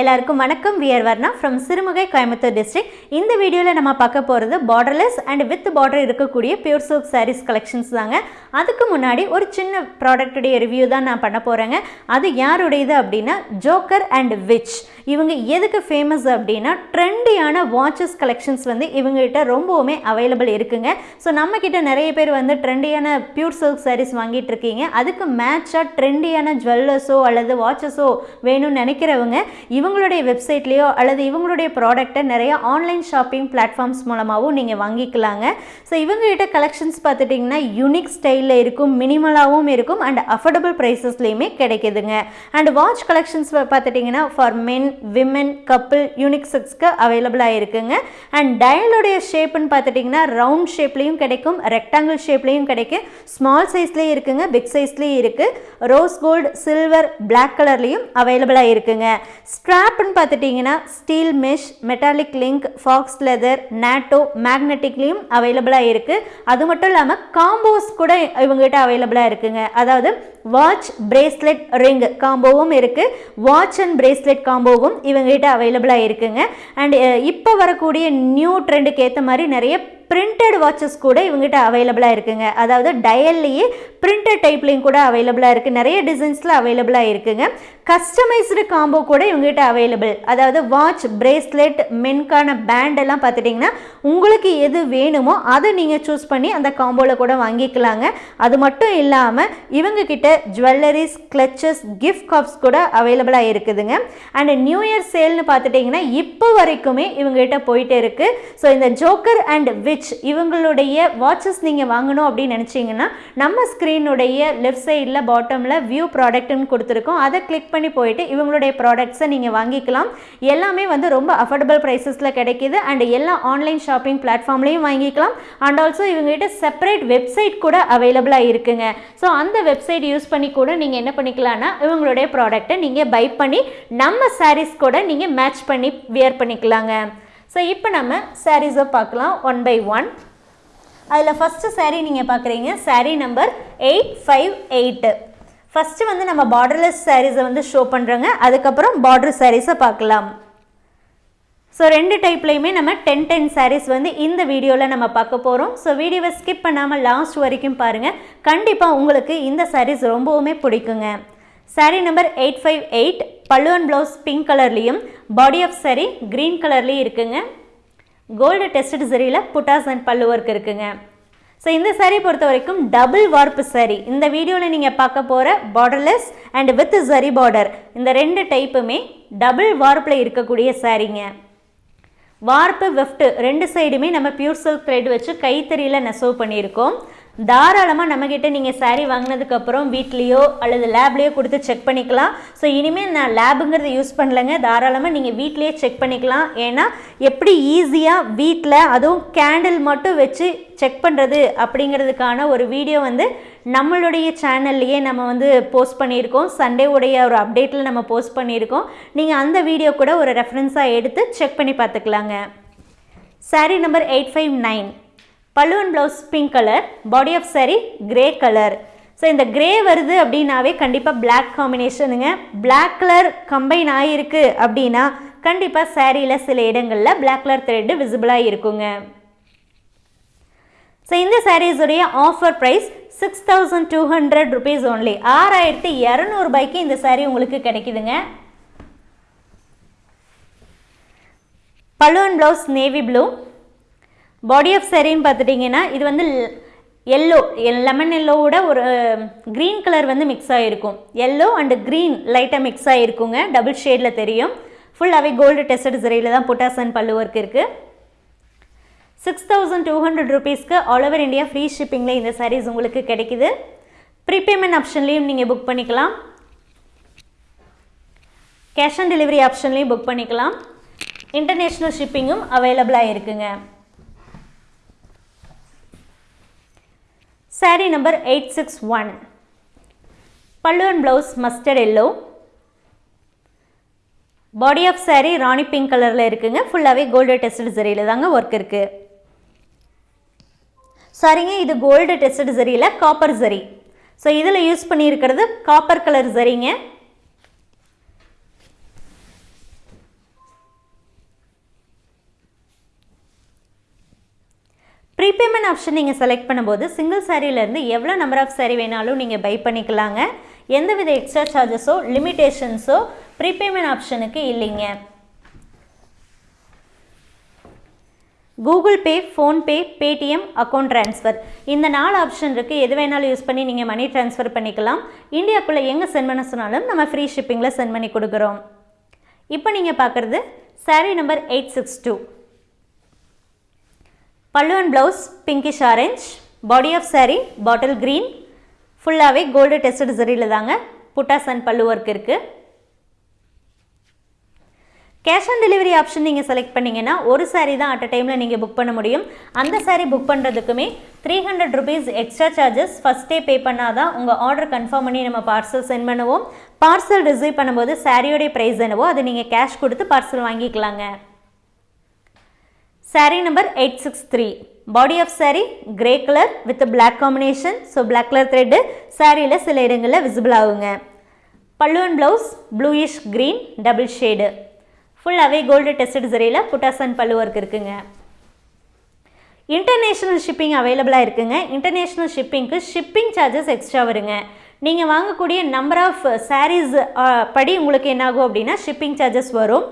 எல்லாருக்கும் வணக்கம். We're Varna from Sirumugai Coimbatore district இந்த வீடியோவில் நம்ம பார்க்க போகிறது பார்டர்லெஸ் அண்ட் வித் பார்டர் இருக்கக்கூடிய பியூர் சில்க் சாரீஸ் கலெக்ஷன்ஸ் தாங்க. அதுக்கு முன்னாடி ஒரு சின்ன ப்ராடக்ட்டுடைய ரிவ்யூ தான் நான் பண்ண போகிறேங்க அது யாருடையது அப்படின்னா ஜோக்கர் அண்ட் விச் இவங்க எதுக்கு ஃபேமஸ் அப்படின்னா ட்ரெண்டியான வாட்சஸ் கலெக்ஷன்ஸ் வந்து இவங்ககிட்ட ரொம்பவுமே அவைலபிள் இருக்குங்க. ஸோ நம்மக்கிட்ட நிறைய பேர் வந்து ட்ரெண்டியான பியூர் சில்க் சாரீஸ் வாங்கிட்டு இருக்கீங்க. அதுக்கு மேட்சாக ட்ரெண்டியான ஜுவல்லர்ஸோ அல்லது வாட்சஸோ வேணும்னு நினைக்கிறவங்க இவங்களுடைய வெப்சைட்லேயோ அல்லது இவங்களுடைய ப்ராடக்ட்டை நிறைய ஆன்லைன் ஷாப்பிங் பிளாட்ஃபார்ம்ஸ் மூலமாகவும் நீங்கள் வாங்கிக்கலாங்க. ஸோ இவங்ககிட்ட கலெக்ஷன்ஸ் பார்த்துட்டிங்கன்னா யூனிக் ஸ்டைலில் இருக்கும் மினிமலாகவும் இருக்கும் அண்ட் அஃபோர்டபுள் ப்ரைஸஸ்லேயுமே கிடைக்குதுங்க. அண்ட் வாட்ச் கலெக்ஷன்ஸ் பார்த்துட்டிங்கன்னா for men women couple unique செக்ஸ்க்கு அவைலபிளாக இருக்குங்க அண்ட் டயலுடைய ஷேப்புன்னு பார்த்துட்டிங்கன்னா ரவுண்ட் ஷேப்லேயும் கிடைக்கும் ரெக்டாங்கிள் ஷேப்லேயும் கிடைக்கும். ஸ்மால் சைஸ்லேயும் இருக்குங்க பிக் சைஸ்லேயும் இருக்குது ரோஸ் கோல்டு சில்வர் பிளாக் கலர்லேயும் அவைலபிளாக இருக்குங்க. ஸ்ட்ராப்னு பார்த்துட்டிங்கன்னா steel mesh metallic link faux leather NATO மேக்னெட்டிக்லேயும் அவைலபிளாக இருக்குது அது மட்டும் இல்லாமல் காம்போஸ் கூட இவங்ககிட்ட அவைலபிளாக இருக்குங்க. அதாவது வாட்ச் பிரேஸ்லெட் ரிங் காம்போவும் இருக்குது வாட்ச் அண்ட் பிரேஸ்லெட் காம்போவும் இவங்ககிட்ட அவைலபிளாக இருக்குங்க. அண்ட் இப்போ வரக்கூடிய நியூ ட்ரெண்டுக்கு ஏற்ற மாதிரி நிறைய பிரிண்டட் வாட்சஸ் கூட இவங்ககிட்ட அவைலபிளாக இருக்குங்க. அதாவது டயல்லையே பிரிண்டட் டைப்லேயும் கூட அவைலபிளாக இருக்குது நிறைய டிசைன்ஸில் அவைலபிளாக இருக்குங்க. கஸ்டமைஸ்டு காம்போ கூட இவங்ககிட்ட அவைலபிள் அதாவது வாட்ச் பிரேஸ்லெட் மென்கான பேண்ட் எல்லாம் பார்த்துட்டிங்கன்னா உங்களுக்கு எது வேணுமோ அதை நீங்கள் சூஸ் பண்ணி அந்த காம்போவில் கூட வாங்கிக்கலாங்க. அது மட்டும் இல்லாமல் இவங்கக்கிட்ட ஜுவல்லரிஸ் கிளச்சஸ் கிஃப்ட் கப்ஸ் கூட அவைலபிளாக இருக்குதுங்க. அண்ட் நியூ இயர் சேல்னு பார்த்துட்டிங்கன்னா இப்போ வரைக்குமே இவங்ககிட்ட போயிட்டே இருக்குது ஸோ இந்த ஜோக்கர் அண்ட் விச் இவங்களுடைய வாட்சஸ் நீங்கள் வாங்கணும் அப்படின்னு நினச்சிங்கன்னா நம்ம ஸ்க்ரீனுடைய லெஃப்ட் சைடில் பாட்டமில் வியூ ப்ராடக்ட்னு கொடுத்துருக்கோம். அதை கிளிக் பண்ணி போயிட்டு இவங்களுடைய ப்ராடக்ட்ஸை நீங்கள் வாங்கிக்கலாம். எல்லாமே வந்து ரொம்ப அஃபோர்டபுள் ப்ரைஸஸில் கிடைக்கிது. அண்ட் எல்லா ஆன்லைன் ஷாப்பிங் பிளாட்ஃபார்ம்லேயும் வாங்கிக்கலாம். அண்ட் ஆல்சோ இவங்ககிட்ட செப்பரேட் வெப்சைட் கூட அவைலபிளாக இருக்குங்க. ஸோ அந்த வெப்சைட் யூஸ் பண்ணி கூட நீங்கள் என்ன பண்ணிக்கலாம்னா இவங்களுடைய ப்ராடக்ட்டை நீங்கள் பை பண்ணி நம்ம சாரீஸ் கூட நீங்கள் மேட்ச் பண்ணி வியர் பண்ணிக்கலாங்க. ஸோ இப்போ நம்ம சாரீஸை பார்க்கலாம் ஒன் பை ஒன் அதில் ஃபஸ்ட்டு சாரீ நீங்கள் பார்க்குறீங்க. Saree number eight five eight first வந்து நம்ம பார்டர்லெஸ் சாரீஸை வந்து ஷோ பண்ணுறோங்க அதுக்கப்புறம் பார்டர் சாரீஸை பார்க்கலாம். ஸோ ரெண்டு டைப்லேயுமே நம்ம டென் டென் சாரீஸ் வந்து இந்த வீடியோவில் நம்ம பார்க்க போகிறோம் ஸோ வீடியோவை ஸ்கிப் பண்ணாமல் லாஸ்ட் வரைக்கும் பாருங்கள் கண்டிப்பாக உங்களுக்கு இந்த சாரீஸ் ரொம்பவுமே பிடிக்குங்க. Saree number eight five eight பல்லுவன் ப்ளவுஸ் பிங்க் கலர்லேயும் பாடி ஆஃப் சாரீ க்ரீன் கலர்லேயும் இருக்குங்க gold tested சரியில் buttas and pallu work இருக்குங்க ஸோ இந்த சாரீ பொறுத்த வரைக்கும் டபுள் வார்ப்பு சாரீ இந்த வீடியோவில் நீங்கள் பார்க்க போகிற பார்டர்லெஸ் அண்ட் வித் சரி பார்டர் இந்த ரெண்டு டைப்புமே டபுள் வார்ப்பில் இருக்கக்கூடிய சாரீங்க வார்ப்பு வெஃப்ட் ரெண்டு சைடுமே நம்ம பியூர் சில்க் த்ரெட் வச்சு கைத்தறியில் நெசவு பண்ணியிருக்கோம். தாராளமாக நம்மக்கிட்ட நீங்கள் சாரீ வாங்கினதுக்கப்புறம் வீட்லேயோ அல்லது லேப்லேயோ கொடுத்து செக் பண்ணிக்கலாம். ஸோ இனிமேல் நான் லேபுங்கிறத யூஸ் பண்ணலைங்க. தாராளமாக நீங்கள் வீட்லேயே செக் பண்ணிக்கலாம். ஏன்னா எப்படி ஈஸியாக வீட்டில் அதுவும் கேண்டில் மட்டும் வச்சு செக் பண்ணுறது அப்படிங்கிறதுக்கான ஒரு வீடியோ வந்து நம்மளுடைய சேனல்லையே நம்ம வந்து போஸ்ட் பண்ணியிருக்கோம். சண்டே உடைய ஒரு அப்டேட்டில் நம்ம போஸ்ட் பண்ணியிருக்கோம். நீங்கள் அந்த வீடியோ கூட ஒரு ரெஃபரன்ஸாக எடுத்து செக் பண்ணி பார்த்துக்கலாங்க. Saree number eight five nine பல்லுவன் blouse pink colour body of saree grey colour so இந்த கிரே வருது அப்படின்னாவே கண்டிப்பாக பிளாக் காம்பினேஷனுங்க பிளாக் கலர் கம்பைன் ஆகிருக்கு அப்படின்னா கண்டிப்பாக சேரீயில் சில இடங்களில் பிளாக் கலர் த்ரெட்டு விசிபிளாக இருக்குங்க. ஸோ இந்த சாரீஸுடைய offer price six thousand two hundred rupees only ஆறாயிரத்தி இரநூறுபாய்க்கு இந்த சாரீ உங்களுக்கு கிடைக்குதுங்க. பல்லுவன் blouse navy blue body of சரின்னு பார்த்துட்டிங்கன்னா இது வந்து எல்லோ லெமன் எல்லோவோட ஒரு க்ரீன் கலர் வந்து மிக்ஸ் ஆகிருக்கும் எல்லோ அண்டு க்ரீன் லைட்டாக மிக்ஸ் ஆகிருக்குங்க டபுள் ஷேடில் தெரியும். ஃபுல்லாகவே கோல்டு டெஸ்டட் சரியில் தான் புட்டாசன் பல்லு ஒர்க் இருக்குது சிக்ஸ் தௌசண்ட் டூ ஹண்ட்ரட் ருபீஸ்க்கு ஆல் ஓவர் இந்தியா ஃப்ரீ ஷிப்பிங்கில் இந்த சாரீஸ் உங்களுக்கு கிடைக்குது. ப்ரீபேமெண்ட் ஆப்ஷன்லேயும் நீங்கள் புக் பண்ணிக்கலாம். கேஷ் ஆன் டெலிவரி ஆப்ஷன்லேயும் புக் பண்ணிக்கலாம். இன்டர்நேஷ்னல் ஷிப்பிங்கும் அவைலபிளாக இருக்குங்க. Saree number eight six one பல்லுவன் blouse mustard yellow body of saree rani pink கலரில் இருக்குங்க. ஃபுல்லாகவே கோல்டு டெஸ்டட் சரியில் தாங்க ஒர்க் இருக்குது சரிங்க இது கோல்டு டெஸ்டட் சரியில் காப்பர் சரி ஸோ இதில் யூஸ் பண்ணியிருக்கிறது காப்பர் கலர் சரிங்க ப்ரீபேமெண்ட் ஆப்ஷன் நீங்கள் செலக்ட் பண்ணும்போது சிங்கிள் சாரியிலேருந்து எவ்வளோ நம்பர் ஆஃப் சாரி வேணாலும் நீங்கள் பை பண்ணிக்கலாங்க. எந்தவித எக்ஸ்ட்ரா சார்ஜஸோ லிமிட்டேஷன்ஸோ ப்ரீபேமெண்ட் ஆப்ஷனுக்கு இல்லைங்க. Google Pay PhonePe Paytm account transfer இந்த நாலு ஆப்ஷன் இருக்குது எது வேணாலும் யூஸ் பண்ணி நீங்கள் மணி ட்ரான்ஸ்ஃபர் பண்ணிக்கலாம். இந்தியாக்குள்ளே எங்கே சென்ட் பண்ண சொன்னாலும் நம்ம ஃப்ரீ ஷிப்பிங்கில் சென்ட் பண்ணி கொடுக்குறோம். இப்போ நீங்கள் பார்க்குறது saree number eight six two pallu and blouse pinkish orange body of saree bottle green ஃபுல்லாகவே கோல்டு டெஸ்டட் சரியில் தாங்க புட்டாஸ் அண்ட் பல்லு ஒர்க் இருக்குது கேஷ் ஆன் டெலிவரி ஆப்ஷன் நீங்கள் செலக்ட் பண்ணிங்கன்னா ஒரு சாரீ தான் அட் அ டைமில் நீங்கள் புக் பண்ண முடியும். அந்த saree book பண்ணுறதுக்குமே three hundred rupees extra charges ஃபஸ்ட்டே பே பண்ணால் தான் உங்கள் ஆர்டர் கன்ஃபார்ம் பண்ணி நம்ம பார்சல் சென்ட் பண்ணுவோம். பார்சல் ரிசீவ் பண்ணும்போது சாரியோடைய ப்ரைஸ் என்னவோ அதை நீங்கள் கேஷ் கொடுத்து பார்சல் வாங்கிக்கலாங்க. Sari number eight six three body of sari grey colour with black combination so black colour thread சாரியில் சில இடங்களில் விசிபிள் ஆகுங்க. Pallu and blouse bluish green double shade ஃபுல்லாகவே கோல்டு டெஸ்டட் சரியில் புட்டாசன் பல்லு ஒர்க் இருக்குங்க. இன்டர்நேஷ்னல் ஷிப்பிங் அவைலபிளாக இருக்குங்க. இன்டர்நேஷ்னல் ஷிப்பிங்க்கு ஷிப்பிங் சார்ஜஸ் எக்ஸ்ட்ரா வருங்க. நீங்கள் வாங்கக்கூடிய நம்பர் ஆஃப் சாரீஸ் படி உங்களுக்கு என்னாகும் அப்படின்னா ஷிப்பிங் சார்ஜஸ் வரும்.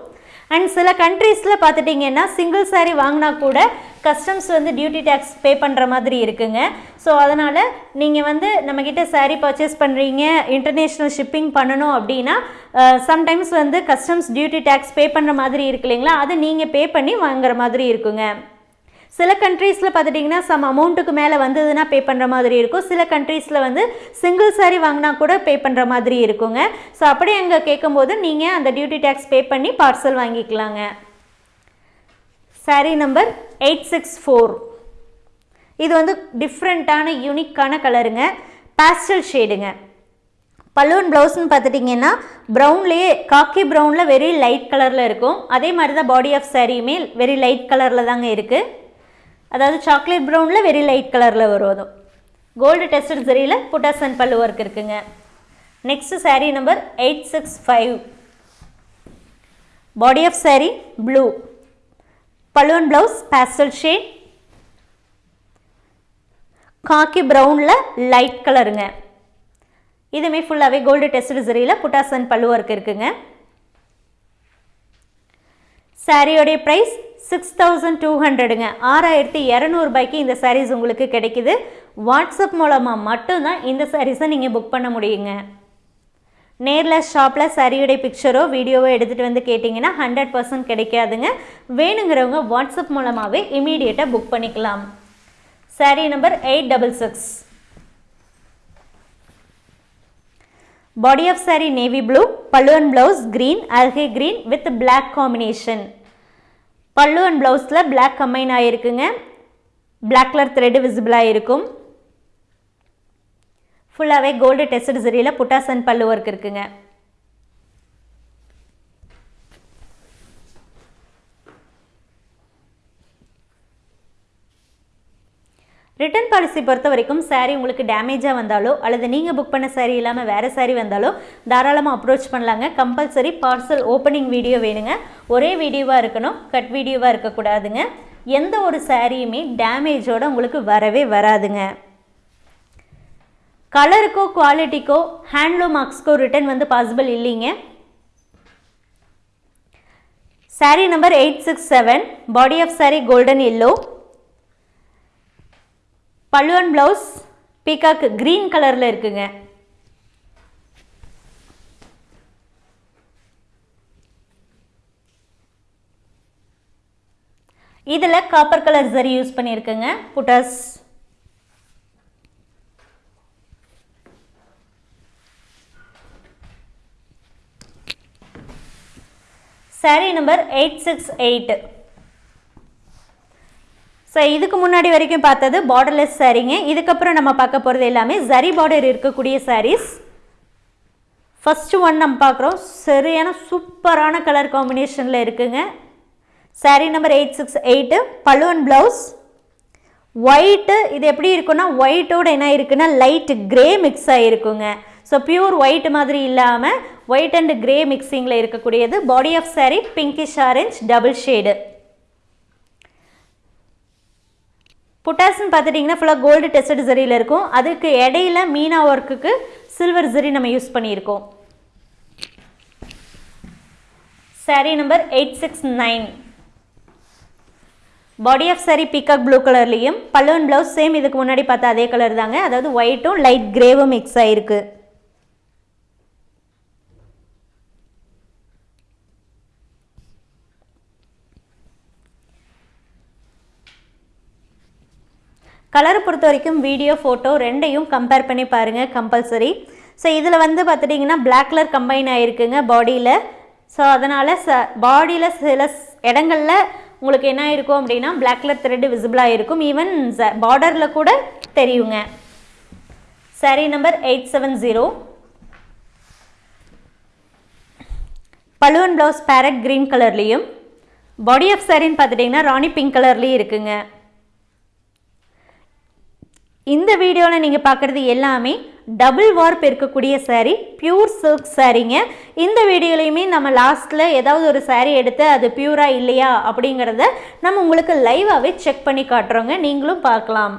அண்ட் சில கண்ட்ரீஸில் பார்த்துட்டிங்கன்னா சிங்கிள் சாரீ வாங்கினா கூட கஸ்டம்ஸ் வந்து டியூட்டி டேக்ஸ் பே பண்ணுற மாதிரி இருக்குங்க. ஸோ அதனால் நீங்கள் வந்து நம்மக்கிட்ட சாரீ பர்ச்சேஸ் பண்ணுறீங்க இன்டர்நேஷ்னல் ஷிப்பிங் பண்ணணும் அப்படின்னா சம்டைம்ஸ் வந்து கஸ்டம்ஸ் டியூட்டி டேக்ஸ் பே பண்ணுற மாதிரி இருக்கு இல்லைங்களா? அதை நீங்கள் பே பண்ணி வாங்குற மாதிரி இருக்குங்க. சில கண்ட்ரீஸில் பார்த்துட்டிங்கன்னா சம் அமௌண்ட்டுக்கு மேலே வந்ததுன்னா பே பண்ணுற மாதிரி இருக்கும். சில கண்ட்ரீஸில் வந்து சிங்கிள் சாரி வாங்கினா கூட பே பண்ணுற மாதிரி இருக்குங்க. ஸோ அப்படி அங்கே கேட்கும்போது நீங்கள் அந்த டியூட்டி டேக்ஸ் பே பண்ணி பார்சல் வாங்கிக்கலாங்க. Saree number eight six four இது வந்து டிஃப்ரெண்ட்டான யூனிக்கான கலருங்க பேஸ்டல் ஷேடுங்க பல்லுவன் ப்ளவுஸ்னு பார்த்துட்டிங்கன்னா ப்ரௌன்லேயே காக்கி ப்ரௌனில் வெரி லைட் கலரில் இருக்கும். அதே மாதிரி தான் பாடி ஆஃப் சாரியுமே வெரி லைட் கலரில் தாங்க இருக்குது அதாவது சாக்லேட் ப்ரௌனில் வெரி லைட் கலரில் வரும் அதுவும் கோல்டு டெஸ்டட் சரியில் புட்டாசன் பல்லு ஒர்க் இருக்குங்க. Next sari number eight six five body of sari blue பல்லுவன் ப்ளவுஸ் பேஸ்டல் ஷேட் காக்கி ப்ரௌனில் லைட் கலருங்க இதுவுமே ஃபுல்லாகவே கோல்டு டெஸ்ட் சரியில் புட்டாசன் பல்லு ஒர்க் இருக்குங்க. சாரியோடைய ப்ரைஸ் சிக்ஸ் தௌசண்ட் டூ ஹண்ட்ரடுங்க ஆறாயிரத்தி இரநூறுபாய்க்கு இந்த சாரீஸ் உங்களுக்கு கிடைக்குது. வாட்ஸ்அப் மூலமாக மட்டும்தான் இந்த சாரீஸை நீங்கள் புக் பண்ண முடியுங்க. நேரில் ஷாப்பில் சரியுடைய பிக்சரோ வீடியோவோ எடுத்துகிட்டு வந்து கேட்டிங்கன்னா ஹண்ட்ரட் பர்சன்ட் கிடைக்காதுங்க. வேணுங்கிறவங்க வாட்ஸ்அப் மூலமாகவே இமீடியட்டாக புக் பண்ணிக்கலாம். Saree number eight double six body of saree navy blue பல்லுவன் blouse green algae green with black combination pallu and ப்ளவுஸில் பிளாக் கம்பைன் ஆகிருக்குங்க பிளாக் கலர் த்ரெட்டு விசிபிளாக இருக்கும் ஃபுல்லாகவே gold test சரியில் buttas and pallu work இருக்குங்க. ரிட்டர்ன் பாலிசி பொறுத்த வரைக்கும் சாரீ உங்களுக்கு டேமேஜாக வந்தாலோ அல்லது நீங்கள் புக் பண்ண சாரீ இல்லாமல் வேறு சாரீ வந்தாலோ தாராளமாக அப்ரோச் பண்ணலாங்க. கம்பல்சரி பார்சல் ஓப்பனிங் வீடியோ வேணுங்க. ஒரே வீடியோவாக இருக்கணும் கட் வீடியோவாக இருக்கக்கூடாதுங்க எந்த ஒரு சாரியுமே டேமேஜோடு உங்களுக்கு வரவே வராதுங்க. கலருக்கோ குவாலிட்டிக்கோ ஹேண்ட்லூம் மார்க்ஸ்க்கோ ரிட்டர்ன் வந்து பாசிபிள் இல்லைங்க. Saree number eight six seven body of saree golden yellow பல்லுவன் ப்ளவுஸ் பீகாக் க்ரீன் கலரில் இருக்குங்க. இதில் காப்பர் கலர் சரி யூஸ் பண்ணியிருக்குங்க புட்டாஸ். Saree number eight six eight so இதுக்கு முன்னாடி வரைக்கும் பார்த்தது பார்டர்லெஸ் சாரீங்க. இதுக்கப்புறம் நம்ம பார்க்க போகிறது எல்லாமே ஜரி பார்டர் இருக்கக்கூடிய சாரீஸ் ஃபஸ்ட்டு ஒன் நம்ம பார்க்குறோம். சரியான சூப்பரான கலர் காம்பினேஷனில் இருக்குங்க. Saree number eight six eight பழுவன் blouse white இது எப்படி இருக்குன்னா ஒயிட்டோட என்ன இருக்குன்னா லைட் கிரே மிக்ஸ் ஆகிருக்குங்க ஸோ பியூர் ஒயிட் மாதிரி இல்லாமல் ஒயிட் அண்ட் கிரே மிக்சிங்கில் இருக்கக்கூடியது body of saree pinkish orange double shade புட்டாஸ்ன்னு பார்த்துட்டிங்கன்னா ஃபுல்லாக கோல்டு டெஸ்டட் ஜரியில் இருக்கும். அதுக்கு இடையில மீனா ஒர்க்குக்கு சில்வர் ஜரி நம்ம யூஸ் பண்ணியிருக்கோம். Saree number eight six nine body of saree peacock blue கலர்லேயும் பல்லுவன் ப்ளவுஸ் சேம் இதுக்கு முன்னாடி பார்த்தா அதே கலர் தாங்க. அதாவது ஒயிட்டும் லைட் கிரேவும் மிக்ஸ் ஆகிருக்கு கலரை பொறுத்த வரைக்கும் வீடியோ ஃபோட்டோ ரெண்டையும் கம்பேர் பண்ணி பாருங்கள் கம்பல்சரி ஸோ இதில் வந்து பார்த்துட்டிங்கன்னா பிளாக் கலர் கம்பைன் ஆகிருக்குங்க பாடியில் ஸோ அதனால் ச பாடியில் சில இடங்களில் உங்களுக்கு என்ன இருக்கும் அப்படின்னா பிளாக் கலர் த்ரெட்டு விசிபிளாக இருக்கும் ஈவன் பார்டரில் கூட தெரியுங்க. Saree number eight seven zero பழுவன் blouse parrot green கலர்லேயும் பாடி ஆஃப் சாரின்னு பார்த்துட்டிங்கன்னா ராணி பிங்க் கலர்லேயும் இருக்குங்க. இந்த வீடியோவில் நீங்கள் பார்க்குறது எல்லாமே டபுள் வார்ப் இருக்கக்கூடிய சாரீ பியூர் சில்க் சாரீங்க இந்த வீடியோலையுமே நம்ம லாஸ்ட்டில் ஏதாவது ஒரு சாரீ எடுத்து அது பியூரா இல்லையா அப்படிங்கிறத நம்ம உங்களுக்கு லைவாகவே செக் பண்ணி காட்டுறோங்க. நீங்களும் பார்க்கலாம்.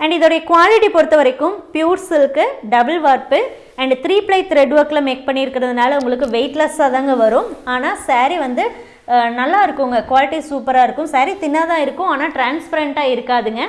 அண்ட் இதோடைய குவாலிட்டி பொறுத்த வரைக்கும் pure silk double warp and three ply thread ஒர்க்கில் மேக் பண்ணியிருக்கிறதுனால உங்களுக்கு வெயிட்லெஸ்ஸாக தாங்க வரும். ஆனால் சாரீ வந்து நல்லா இருக்குங்க. குவாலிட்டி சூப்பராக இருக்கும். சரி தின்னாக தான் இருக்கும் ஆனால் டிரான்ஸ்பரண்ட்டாக இருக்காதுங்க.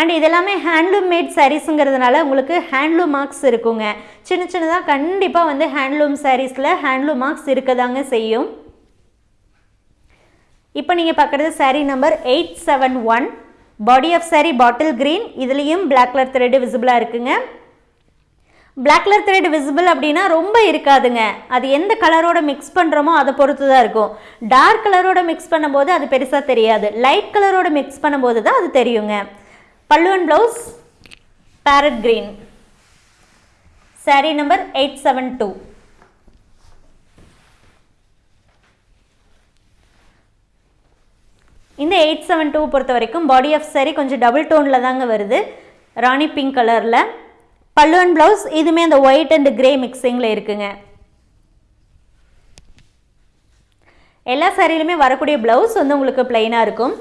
அண்ட் இதெல்லாமே ஹேண்ட்லூம் மேட் சாரீஸுங்கிறதுனால உங்களுக்கு ஹேண்ட்லூம் மார்க்ஸ் இருக்குங்க. சின்ன சின்னதாக கண்டிப்பாக வந்து ஹேண்ட்லூம் சாரீஸில் ஹேண்ட்லூம் மார்க்ஸ் இருக்கதாங்க செய்யும். இப்போ நீங்கள் பார்க்குறது saree number eight seven one body of saree bottle green இதுலேயும் பிளாக் கலர் த்ரெட்டு விசிபிளாக இருக்குங்க. பிளாக் கலர் த்ரெட் விசிபிள் அப்படின்னா ரொம்ப இருக்காதுங்க. அது எந்த கலரோட மிக்ஸ் பண்ணுறோமோ அதை பொறுத்து தான் இருக்கும். டார்க் கலரோட மிக்ஸ் பண்ணும்போது அது பெருசாக தெரியாது. லைட் கலரோட மிக்ஸ் பண்ணும்போது தான் அது தெரியுங்க. பல்லுவன் blouse parrot green saree number eight seven two இந்த எயிட் செவன் டூ பொறுத்த வரைக்கும் பாடி ஆஃப் சாரி கொஞ்சம் டபுள் டோனில் தாங்க வருது. ராணி பிங்க் கலரில் பல்லு அண்ட் ப்ளவுஸ் இதுவுமே அந்த ஒயிட் அண்ட் கிரே மிக்சிங்கில் இருக்குங்க. எல்லா சாரியிலுமே வரக்கூடிய ப்ளவுஸ் வந்து உங்களுக்கு பிளைனாக இருக்கும்.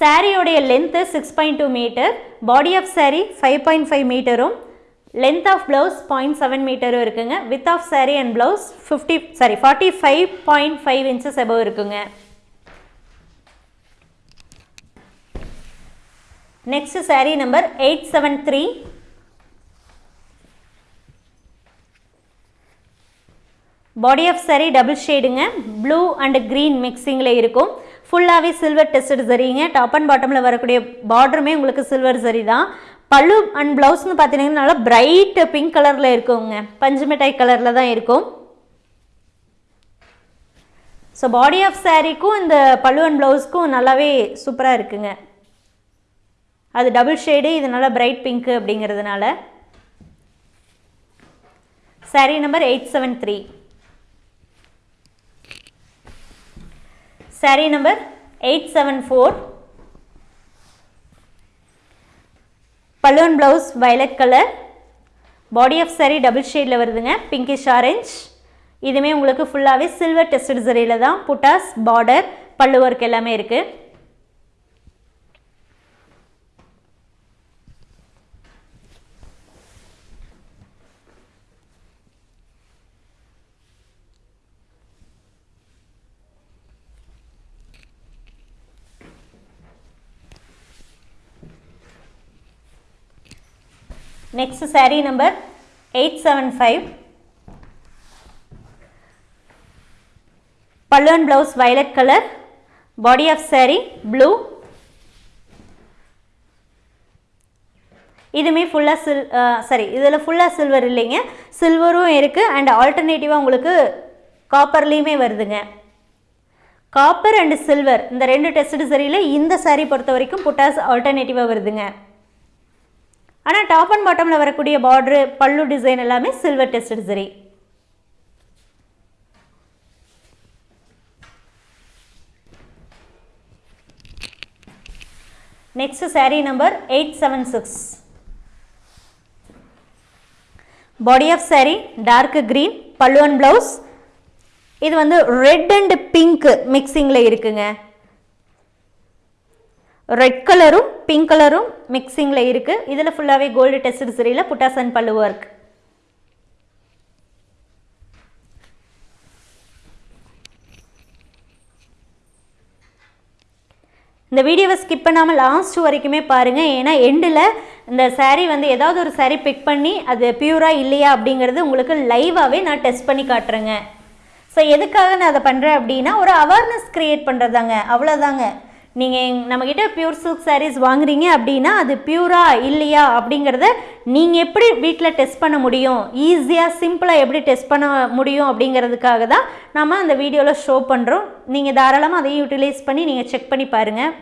சாரியோடைய length six point two metre body of saree five point five மீட்டரும் length of blouse point seven மீட்டரும் இருக்குங்க. Width of saree and blouse fifty sorry forty five point five inches above இருக்குங்க. Next saree number eight seven three body of saree double ஷேடுங்க blue and green மிக்சிங்கில் இருக்கும். ஃபுல்லாகவே silver tested சரிங்க top and பாட்டமில் வரக்கூடிய பார்டருமே உங்களுக்கு silver சரி தான். பல்லு அண்ட் ப்ளவுஸ்னு பார்த்தீங்கன்னா நல்லா பிரைட் பிங்க் கலரில் இருக்குங்க. பஞ்சு மிட்டாய் கலரில் தான் இருக்கும். ஸோ பாடி ஆஃப் சாரீக்கும் இந்த பல்லு அண்ட் ப்ளவுஸ்க்கும் நல்லாவே சூப்பராக இருக்குங்க. அது டபுள் ஷேடு இதனால் பிரைட் பிங்க்கு அப்படிங்கிறதுனால. Saree number eight seven three saree number eight seven four balloon blouse violet colour body of saree double ஷேடில் வருதுங்க. பிங்கிஷ் ஆரஞ்ச் இதுவுமே உங்களுக்கு ஃபுல்லாகவே சில்வர் டெஸ்ட் சரியில் தான். புட்டாஸ் பார்டர் பல்லு ஒர்க் எல்லாமே இருக்குது next saree number eight seven five பல்லுவன் blouse violet colour body of saree blue இதுவுமே ஃபுல்லாக சில் சாரி இதில் ஃபுல்லாக சில்வர் இல்லைங்க. சில்வரும் இருக்குது அண்ட் ஆல்டர்னேட்டிவாக உங்களுக்கு காப்பர்லேயுமே வருதுங்க. காப்பர் அண்ட் சில்வர் இந்த ரெண்டு டெஸ்ட் சரியில் இந்த சாரீ பொறுத்த வரைக்கும் புட்டாஸ் ஆல்டர்னேட்டிவாக வருதுங்க. ஆனால் டாப் அண்ட் பாட்டமில் வரக்கூடிய பார்டரு பல்லு டிசைன் எல்லாமே சில்வர் டெஸ்டட் சரி. Next saree number eight seven six body of saree dark green பல்லுவன் ப்ளவுஸ் இது வந்து ரெட் அண்ட் பிங்க் மிக்சிங்கில் இருக்குங்க. ரெட் கலரும் பிங்க் கலரும் மிக்சிங்கில் இருக்குது இதில் ஃபுல்லாகவே கோல்டு டெஸ்ட் சரியில் புட்டாசன் பல்லு ஒர்க் இந்த வீடியோவை ஸ்கிப் பண்ணாமல் லாஸ்ட் வரைக்குமே பாருங்கள் ஏன்னா எண்டில் இந்த சாரீ வந்து ஏதாவது ஒரு சாரீ பிக் பண்ணி அது பியூராக இல்லையா அப்படிங்கிறது உங்களுக்கு லைவாகவே நான் டெஸ்ட் பண்ணி காட்டுறேங்க. ஸோ எதுக்காக நான் அதை பண்ணுறேன் அப்படின்னா ஒரு அவேர்னஸ் க்ரியேட் பண்ணுறதாங்க அவ்வளோதாங்க நீங்கள் நம்மக்கிட்ட பியூர் சில்க் சாரீஸ் வாங்குறீங்க அப்படின்னா அது பியூரா இல்லையா அப்படிங்கிறத நீங்கள் எப்படி வீட்டில் டெஸ்ட் பண்ண முடியும்? ஈஸியாக சிம்பிளாக எப்படி டெஸ்ட் பண்ண முடியும் அப்படிங்கிறதுக்காக தான் நம்ம அந்த வீடியோவில் ஷோ பண்ணுறோம் நீங்கள் தாராளமாக அதை யூட்டிலைஸ் பண்ணி நீங்கள் செக் பண்ணி பாருங்கள்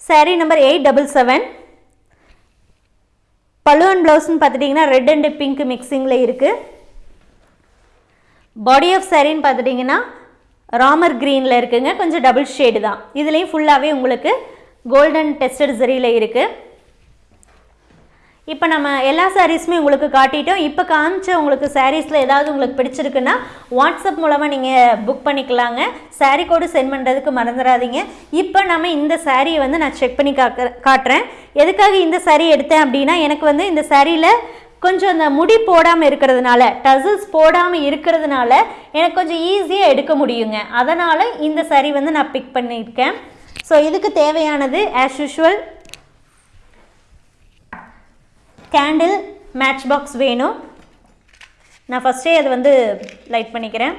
saree number eight double seven பல்லுவன் ப்ளவுஸ்னு பார்த்துட்டிங்கன்னா ரெட் அண்ட் பிங்க் மிக்சிங்கில் இருக்குது பாடி ஆஃப் சாரின்னு பார்த்துட்டிங்கன்னா ராமர் க்ரீனில் இருக்குங்க. கொஞ்சம் டபுள் ஷேடு தான். இதுலேயும் ஃபுல்லாகவே உங்களுக்கு கோல்டன் டெஸ்டட் சரியில் இருக்குது இப்போ நம்ம எல்லா சாரீஸுமே உங்களுக்கு காட்டிட்டோம். இப்போ காமிச்ச உங்களுக்கு சாரீஸில் ஏதாவது உங்களுக்கு பிடிச்சிருக்குன்னா வாட்ஸ்அப் மூலமாக நீங்கள் புக் பண்ணிக்கலாங்க. சாரீ கோடு சென்ட் பண்ணுறதுக்கு மறந்துடாதீங்க இப்போ நம்ம இந்த சாரியை வந்து நான் செக் பண்ணி காக்க காட்டுறேன். எதுக்காக இந்த சாரீ எடுத்தேன் அப்படின்னா எனக்கு வந்து இந்த சாரியில் கொஞ்சம் அந்த முடி போடாமல் இருக்கிறதுனால டசில்ஸ் போடாமல் இருக்கிறதுனால எனக்கு கொஞ்சம் ஈஸியாக எடுக்க முடியுங்க. அதனால் இந்த சரி வந்து நான் பிக் பண்ணியிருக்கேன். ஸோ இதுக்கு தேவையானது as usual candle match box வேணும். நான் ஃபஸ்ட்டே அது வந்து லைட் பண்ணிக்கிறேன்.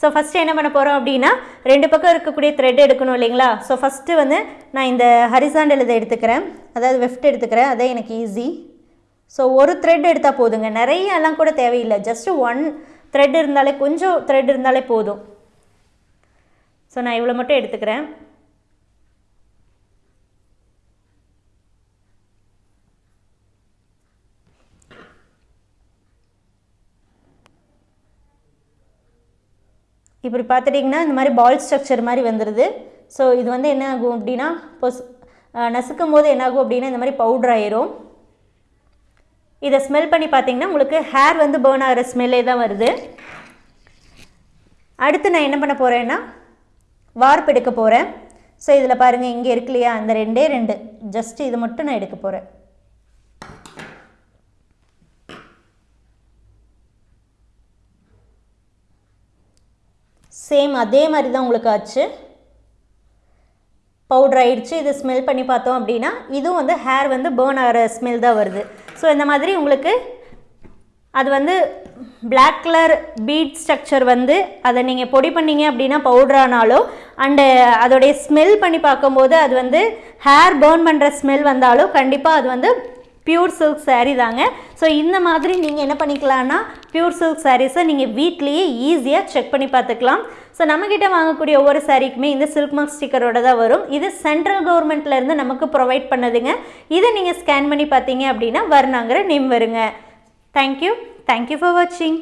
ஸோ ஃபஸ்ட்டு என்ன பண்ண போகிறோம் அப்படின்னா ரெண்டு பக்கம் இருக்கக்கூடிய த்ரெட் எடுக்கணும் இல்லைங்களா? ஸோ ஃபஸ்ட்டு வந்து நான் இந்த ஹரிசாண்டல் இதை எடுத்துக்கிறேன். அதாவது வெஃப்ட் எடுத்துக்கிறேன். அதே எனக்கு ஈஸி ஸோ ஒரு த்ரெட் எடுத்தால் போதுங்க. நிறைய எல்லாம் கூட தேவையில்லை. ஜஸ்ட்டு ஒன் த்ரெட் இருந்தாலே கொஞ்சம் த்ரெட் இருந்தாலே போதும். ஸோ நான் இவ்வளோ மட்டும் எடுத்துக்கிறேன். இப்படி பார்த்துட்டிங்கன்னா இந்த மாதிரி பால் ஸ்ட்ரக்சர் மாதிரி வந்துடுது ஸோ இது வந்து என்ன ஆகும் அப்படின்னா பொஸ் நசுக்கும் போது என்னாகும் அப்படின்னா இந்த மாதிரி பவுட்ரு ஆயிரும். இதை ஸ்மெல் பண்ணி பார்த்தீங்கன்னா உங்களுக்கு ஹேர் வந்து பேர்ன் ஆகிற ஸ்மெல்லே தான் வருது. அடுத்து நான் என்ன பண்ண போகிறேன்னா வார்ப் எடுக்க போகிறேன் ஸோ இதில் பாருங்கள் இங்கே இருக்கு இல்லையா? அந்த ரெண்டே ரெண்டு. ஜஸ்ட் இது மட்டும் நான் எடுக்க போகிறேன் சேம் அதே மாதிரி தான் உங்களுக்கு ஆச்சு. பவுடர் ஆயிடுச்சு இது ஸ்மெல் பண்ணி பார்த்தோம் அப்படின்னா இதுவும் வந்து ஹேர் வந்து பேர்ன் ஆகிற ஸ்மெல் தான் வருது. ஸோ இந்த மாதிரி உங்களுக்கு அது வந்து பிளாக் கலர் பீட் ஸ்ட்ரக்சர் வந்து அதை நீங்கள் பொடி பண்ணீங்க அப்படின்னா பவுட்ரானாலோ அண்டு அதோடைய ஸ்மெல் பண்ணி பார்க்கும்போது அது வந்து ஹேர் பேர்ன் பண்ணுற ஸ்மெல் வந்தாலும் கண்டிப்பாக அது வந்து பியூர் சில்க் சாரீ தாங்க. ஸோ இந்த மாதிரி நீங்கள் என்ன பண்ணிக்கலாம்னா பியூர் சில்க் சாரீஸை நீங்கள் வீட்லேயே ஈஸியாக செக் பண்ணி பார்த்துக்கலாம். ஸோ நம்மக்கிட்ட வாங்கக்கூடிய ஒவ்வொரு சாரீக்குமே இந்த சில்க் மார்க் ஸ்டிக்கரோட தான் வரும். இது சென்ட்ரல் கவர்மெண்ட்லேருந்து நமக்கு ப்ரொவைட் பண்ணதுங்க. இதை நீங்கள் ஸ்கேன் பண்ணி பார்த்தீங்க அப்படின்னா வர்ணாங்கிற நேம் வருங்க. Thank you thank you for வாட்சிங்